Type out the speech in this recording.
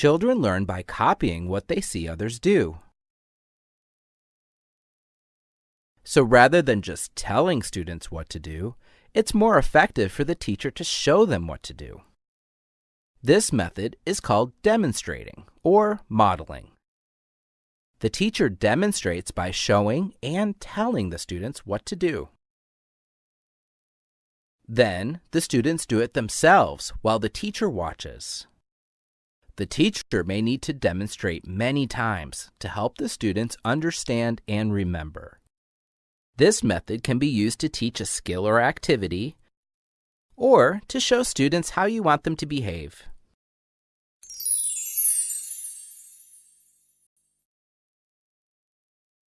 Children learn by copying what they see others do. So rather than just telling students what to do, it's more effective for the teacher to show them what to do. This method is called demonstrating or modeling. The teacher demonstrates by showing and telling the students what to do. Then the students do it themselves while the teacher watches. The teacher may need to demonstrate many times to help the students understand and remember. This method can be used to teach a skill or activity, or to show students how you want them to behave.